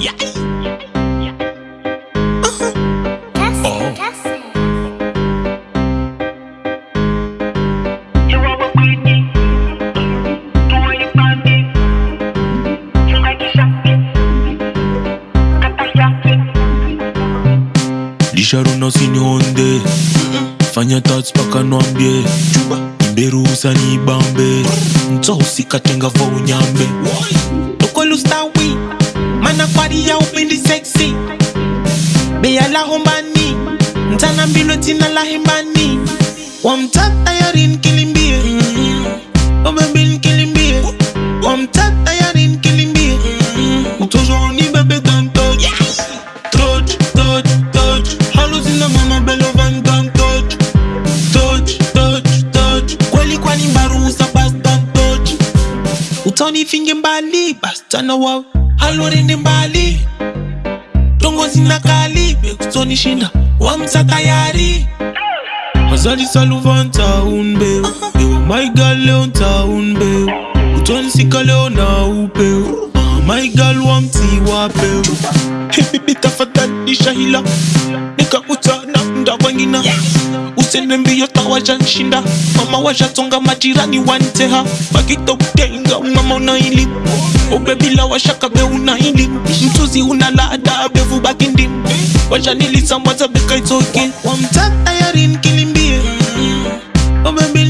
Yeah! Sharona usinionde. Fanya tats paka nwambie imberusa ni bambe mto usikatenga vo unyambe. Tukolustawi mana kwari ya upendi sexy. Beya la hombani mtana mbilo tina la hembani wamtata yarin kilimbie utoni finge mbali basichana wao halorende mbali. Tongo zina kali bekutoni shinda wamsa tayari. Mazali saluvan taun beu Ewa my girl leo taun beu Utoni sika leo na upeu Ah, My girl wamti hila Hey Nikakutana ndavangina Usende mbio tawajanshinda Mama washatonga majirani wanteha Wakitokenga mama unaili ubebila washakabe unaili mtuzi unalada bevu bakindi washanilisamwaza bekaitoke wamta yarin kilimbie obebin